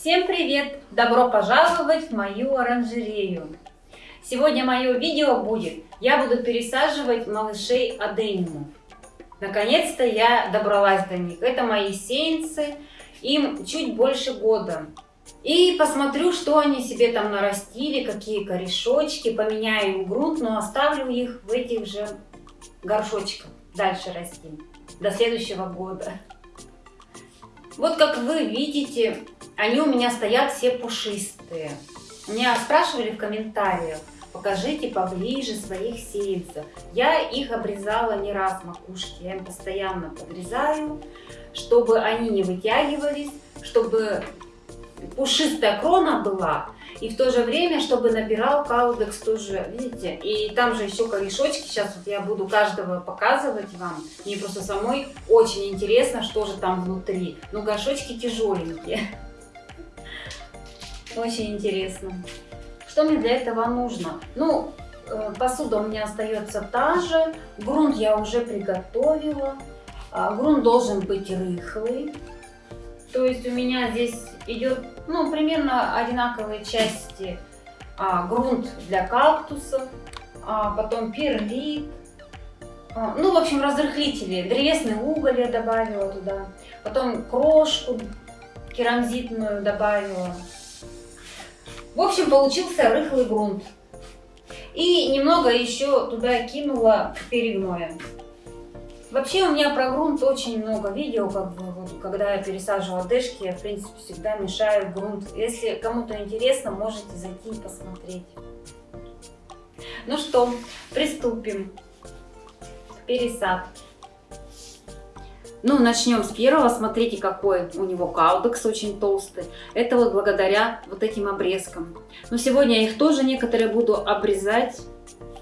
Всем привет! Добро пожаловать в мою оранжерею! Сегодня мое видео будет, я буду пересаживать малышей адениумов. Наконец-то я добралась до них. Это мои сеянцы, им чуть больше года. И посмотрю, что они себе там нарастили, какие корешочки, поменяю грунт, но оставлю их в этих же горшочках дальше расти до следующего года. Вот как вы видите, они у меня стоят все пушистые. Меня спрашивали в комментариях, покажите поближе своих сеянцев. Я их обрезала не раз макушки, я им постоянно подрезаю, чтобы они не вытягивались, чтобы пушистая крона была, и в то же время, чтобы набирал каудекс тоже, видите? И там же еще корешочки, сейчас вот я буду каждого показывать вам. Мне просто самой очень интересно, что же там внутри. Но горшочки тяжеленькие. Очень интересно. Что мне для этого нужно? Ну, э, посуда у меня остается та же. Грунт я уже приготовила. А, грунт должен быть рыхлый. То есть у меня здесь идет ну, примерно одинаковые части. А, грунт для кактусов, а, потом перлит. А, ну, в общем, разрыхлители. Древесный уголь я добавила туда. Потом крошку керамзитную добавила. В общем, получился рыхлый грунт. И немного еще туда кинула перегноя. Вообще у меня про грунт очень много видео, как бы, вот, когда я пересаживала дешки, я в принципе всегда мешаю грунт. Если кому-то интересно, можете зайти и посмотреть. Ну что, приступим к пересадке. Ну, начнем с первого. Смотрите, какой у него каудекс очень толстый. Это вот благодаря вот этим обрезкам. Но сегодня я их тоже некоторые буду обрезать.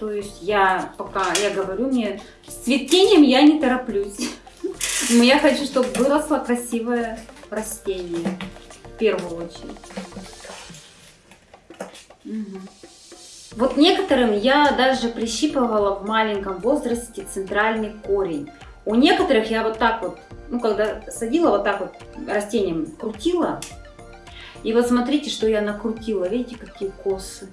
То есть я пока, я говорю, мне с цветением я не тороплюсь. Я хочу, чтобы выросло красивое растение. В первую очередь. Вот некоторым я даже прищипывала в маленьком возрасте центральный корень. У некоторых я вот так вот, ну, когда садила, вот так вот растением крутила. И вот смотрите, что я накрутила. Видите, какие косы.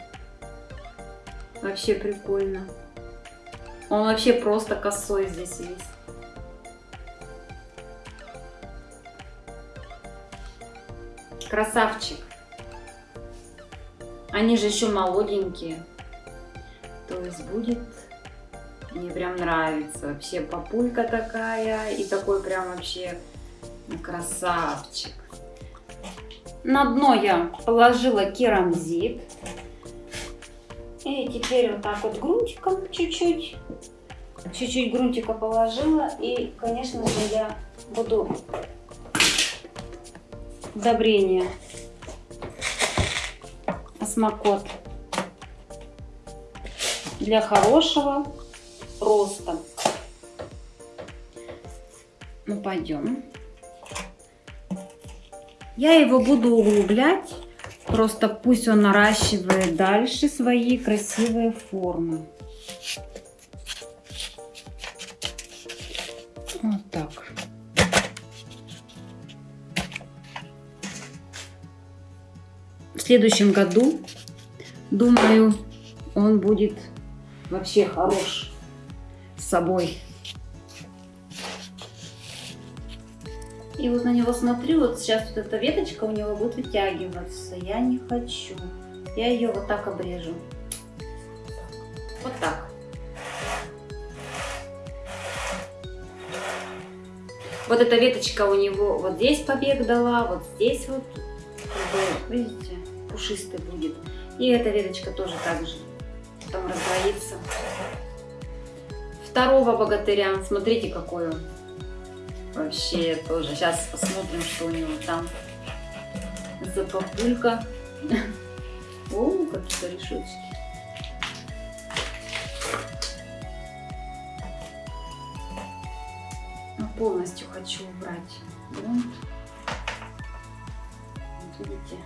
Вообще прикольно. Он вообще просто косой здесь весь. Красавчик. Они же еще молоденькие. То есть будет мне прям нравится. Вообще папулька такая. И такой прям вообще красавчик. На дно я положила керамзит. И теперь вот так вот грунтиком чуть-чуть. Чуть-чуть грунтика положила. И, конечно же, я буду удобрение. Осмокот. Для хорошего роста. Ну, пойдем. Я его буду углублять. Просто пусть он наращивает дальше свои красивые формы. Вот так. В следующем году, думаю, он будет вообще хорош собой. И вот на него смотрю, вот сейчас вот эта веточка у него будет вытягиваться. Я не хочу. Я ее вот так обрежу. Вот так. Вот эта веточка у него вот здесь побег дала, вот здесь вот, видите, пушистый будет. И эта веточка тоже так же потом раздвоится второго богатыря. Смотрите, какой он. Вообще тоже. Сейчас посмотрим, что у него там за папулька. О, какие корешочки. Ну, полностью хочу убрать. Вот видите,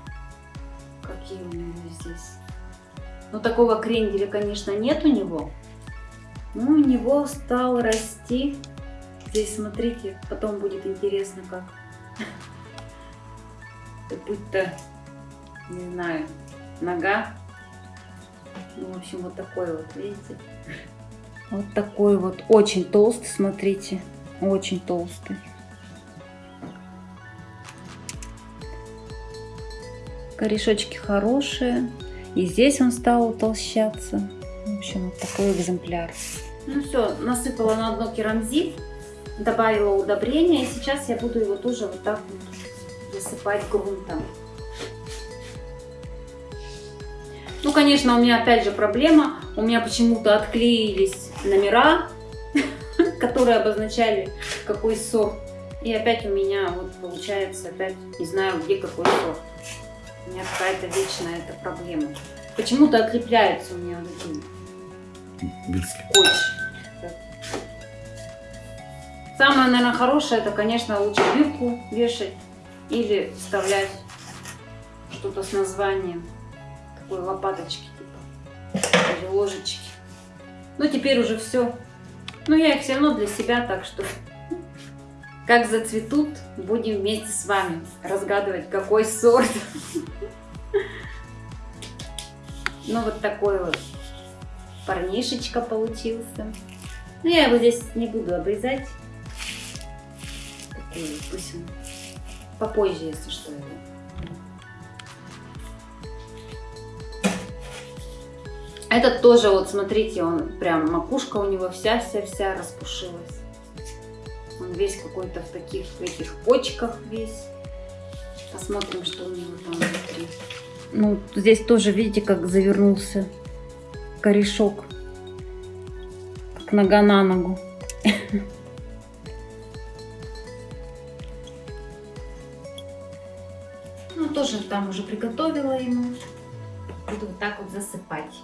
какие у него здесь. Но такого кренделя, конечно, нет у него. Ну, у него стал расти. Здесь, смотрите, потом будет интересно как. Будто не знаю, нога. Ну, в общем, вот такой вот, видите? Вот такой вот, очень толстый, смотрите, очень толстый. Корешочки хорошие. И здесь он стал утолщаться. Общем, такой экземпляр. Ну все, насыпала на дно керамзит, добавила удобрения. И сейчас я буду его тоже вот так вот засыпать грунтом. Ну, конечно, у меня опять же проблема. У меня почему-то отклеились номера, которые обозначали какой сорт. И опять у меня вот получается, опять не знаю, где какой сорт. У меня какая-то вечная эта проблема. Почему-то отлепляются у меня вот эти скотч. Самое, наверное, хорошее, это, конечно, лучше бирку вешать или вставлять что-то с названием. Такой лопаточки типа. Или ложечки. Ну, теперь уже все. Ну, я их все равно для себя, так что... Как зацветут, будем вместе с вами разгадывать, какой сорт. Ну, вот такой вот парнишечка получился. Ну, я его здесь не буду обрезать. Такой, пусть он попозже, если что. Этот тоже, вот смотрите, он прям, макушка у него вся-вся-вся распушилась. Он весь какой-то в таких, в этих почках весь. Посмотрим, что у него там внутри. Ну, здесь тоже, видите, как завернулся корешок. Как нога на ногу. Ну, тоже там уже приготовила ему. Буду вот так вот засыпать.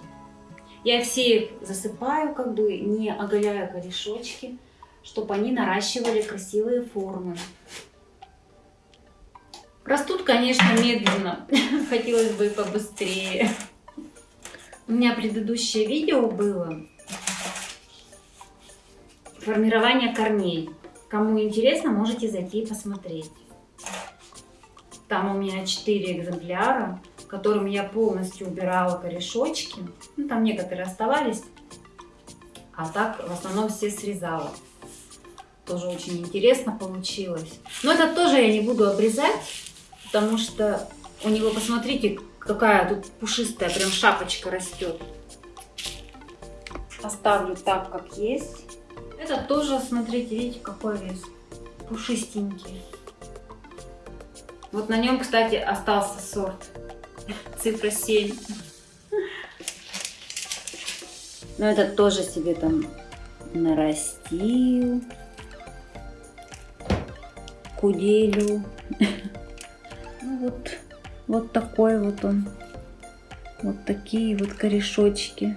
Я все засыпаю, как бы не оголяя корешочки, чтобы они наращивали красивые формы. Растут, конечно, медленно. Хотелось бы побыстрее. У меня предыдущее видео было формирование корней. Кому интересно, можете зайти и посмотреть. Там у меня 4 экземпляра, которым я полностью убирала корешочки. Ну, там некоторые оставались, а так в основном все срезала. Тоже очень интересно получилось. Но это тоже я не буду обрезать, потому что у него, посмотрите, какая тут пушистая прям шапочка растет. Оставлю так, как есть. Это тоже, смотрите, видите, какой вес. Пушистенький. Вот на нем, кстати, остался сорт. Цифра 7. Но этот тоже себе там нарастил. Куделю. Ну вот, вот такой вот он. Вот такие вот корешочки.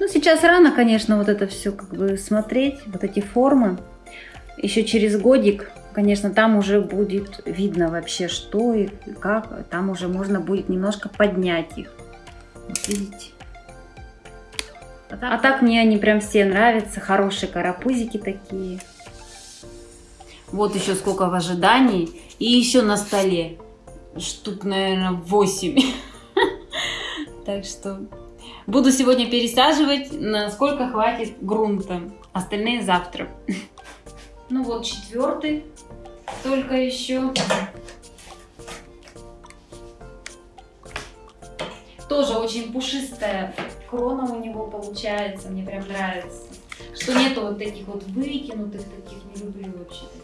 Ну, сейчас рано, конечно, вот это все как бы смотреть, вот эти формы. Еще через годик, конечно, там уже будет видно вообще, что и как. Там уже можно будет немножко поднять их. Вот видите? А так, а так мне они прям все нравятся. Хорошие карапузики такие. Вот еще сколько в ожидании. И еще на столе. Штук, наверное, 8. Так что буду сегодня пересаживать, насколько хватит грунта. Остальные завтра. Ну вот четвертый. Только еще. Тоже очень пушистая крона у него получается. Мне прям нравится. Что нету вот таких вот вытянутых таких. Не люблю вообще таких.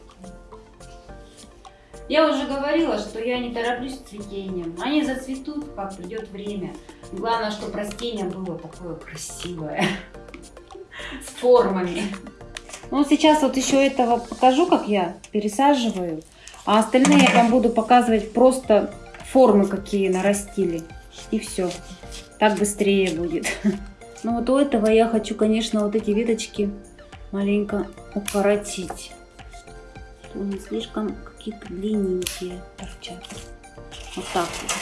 Я уже говорила, что я не тороплюсь с цветением. Они зацветут, как придет время. Главное, чтобы растение было такое красивое. С формами. Ну, сейчас вот еще этого покажу, как я пересаживаю. А остальные я вам буду показывать просто формы, какие нарастили. И все. Так быстрее будет. Ну вот у этого я хочу, конечно, вот эти веточки маленько укоротить. Не слишком какие-то длинненькие торчат. Вот так вот.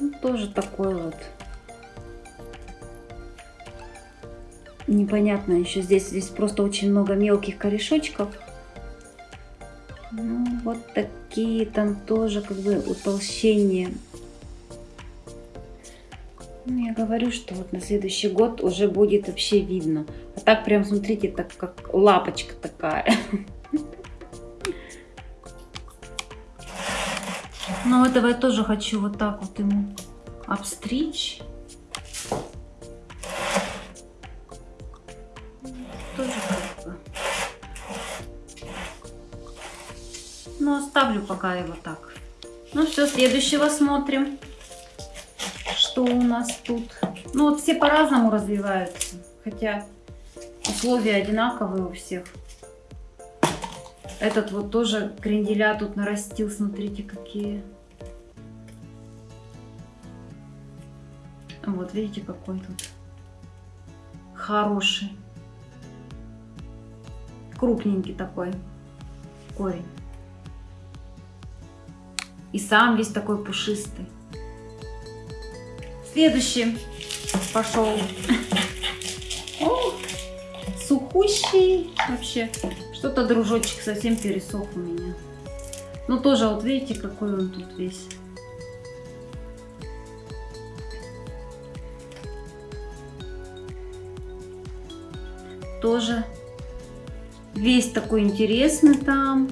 Ну, тоже такой вот. Непонятно еще здесь. Здесь просто очень много мелких корешочков. Вот такие там тоже как бы утолщения. Говорю, что вот на следующий год уже будет вообще видно. А так прям, смотрите, так как лапочка такая. Но этого я тоже хочу вот так вот ему обстричь. Тоже как бы. Ну, оставлю пока его так. Ну все, следующего смотрим. Что у нас тут? Ну вот все по-разному развиваются. Хотя условия одинаковые у всех. Этот вот тоже кренделя тут нарастил. Смотрите, какие. Вот, видите, какой тут хороший. Крупненький такой корень. И сам весь такой пушистый. Следующий пошел. О, сухущий вообще. Что-то дружочек совсем пересох у меня. Ну тоже вот видите, какой он тут весь. тоже весь такой интересный там.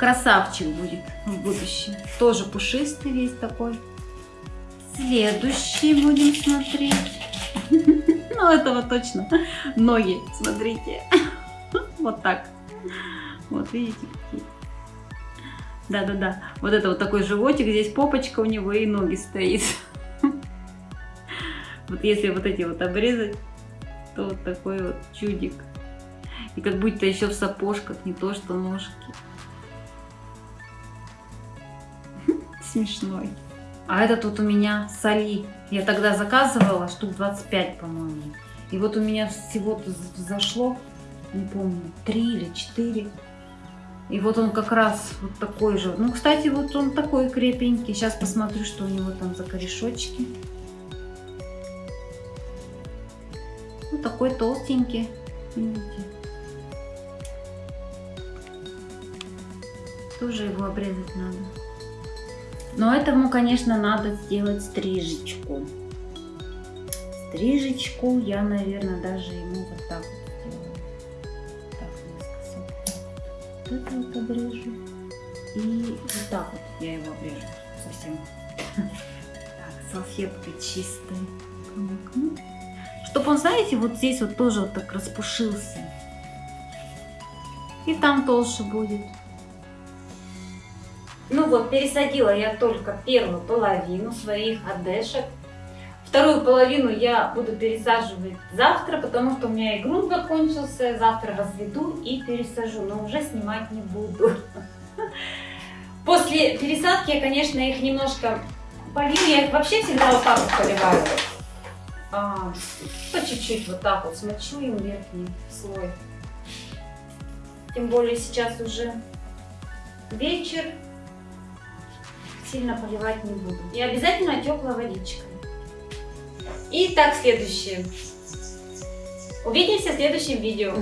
Красавчик будет в будущем. Тоже пушистый весь такой. Следующий будем смотреть. Ну, этого точно. Ноги, смотрите. Вот так. Вот видите, какие. Да-да-да. Вот это вот такой животик, здесь попочка у него и ноги стоит. Вот если вот эти вот обрезать, то вот такой вот чудик. И как будто еще в сапожках, не то что ножки. Смешной. А этот вот у меня соли. Я тогда заказывала штук 25, по-моему. И вот у меня всего-то зашло, не помню, 3 или 4. И вот он как раз вот такой же. Ну, кстати, вот он такой крепенький. Сейчас посмотрю, что у него там за корешочки. Ну, такой толстенький. Видите? Тоже его обрезать надо. Но этому, конечно, надо сделать стрижечку. Стрижечку я, наверное, даже ему вот так это вот обрежу. И вот так вот я его обрежу совсем. Так, салфеткой чистой Чтобы он, знаете, вот здесь вот тоже вот так распушился. И там толще будет. Ну вот, пересадила я только первую половину своих одешек Вторую половину я буду пересаживать завтра, потому что у меня и грунт закончился. Завтра разведу и пересажу, но уже снимать не буду. После пересадки я, конечно, их немножко полью. Я их вообще всегда вот так вот поливаю. А, по чуть-чуть вот так вот смочу им верхний слой. Тем более сейчас уже вечер. Сильно поливать не буду. И обязательно теплая водичка. Итак, следующее. Увидимся в следующем видео.